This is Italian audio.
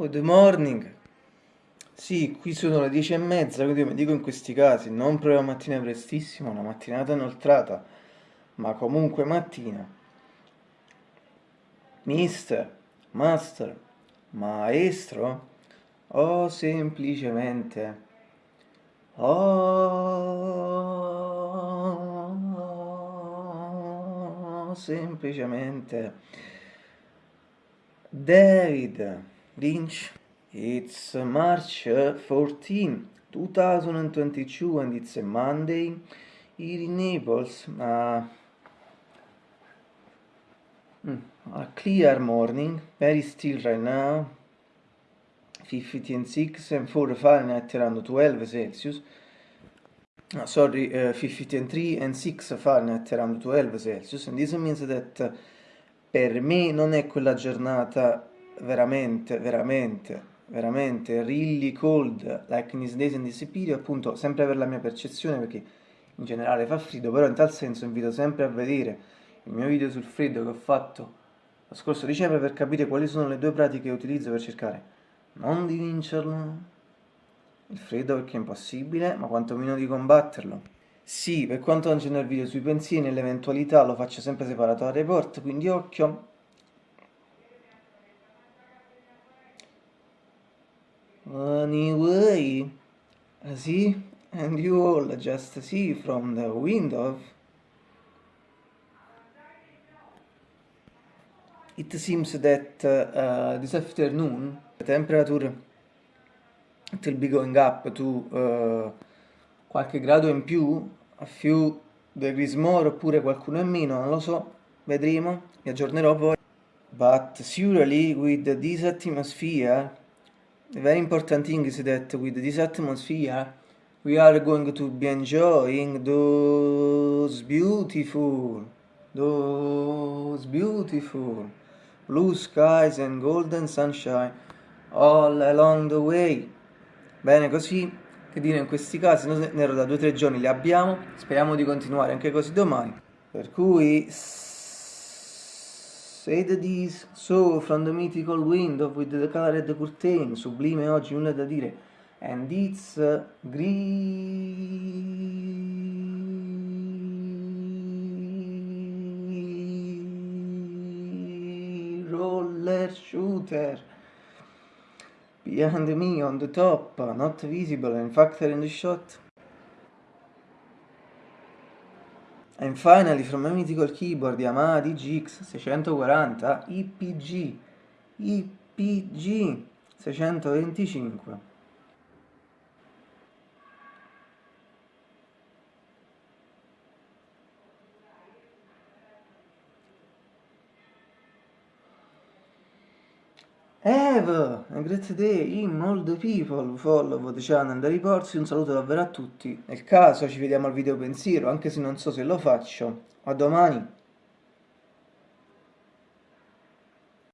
Good morning. Sì, qui sono le dieci e mezza, quindi mi dico in questi casi, non proprio mattina prestissimo, una mattinata inoltrata, ma comunque mattina. Mister, master, maestro, o semplicemente... Oh, semplicemente... David Lynch. It's March 14, 2022 and it's a Monday here in Naples. Uh, a clear morning, very still right now. 50 and 6 and 4 Fahrenheit around 12 Celsius. Uh, sorry, uh, 50 and 3 and 6 Fahrenheit around 12 Celsius. And this means that per me non è quella giornata veramente, veramente, veramente really cold, like in this days and this period, appunto, sempre per la mia percezione, perché in generale fa freddo, però in tal senso invito sempre a vedere il mio video sul freddo che ho fatto lo scorso dicembre per capire quali sono le due pratiche che utilizzo per cercare non di vincerlo, il freddo perché è impossibile, ma quantomeno di combatterlo. Sì, per quanto non c'è nel video sui pensieri, nell'eventualità lo faccio sempre separato dal report, quindi occhio, Anyway, see, and you all just see from the window, it seems that uh, this afternoon the temperature it will be going up to uh, qualche grado in più, a few degrees more oppure qualcuno in meno, non lo so, vedremo, mi aggiornerò poi. But surely with this atmosphere the very important thing is that with this atmosphere we are going to be enjoying those beautiful, those beautiful blue skies and golden sunshine all along the way. Bene, così, che dire in questi casi, noi ne ero da due o tre giorni, li abbiamo, speriamo di continuare anche così domani. Per cui Said this, so from the mythical window with the colored curtain, sublime oggi, nulla da dire, and it's uh, roller shooter behind me on the top, not visible in fact in the shot. And finally from my mythical keyboard Yamaha DGX 640 IPG IPG 625 Have a great day in all the people follow the channel the reports, un saluto davvero a tutti. Nel caso ci vediamo al video pensiero, anche se non so se lo faccio. A domani!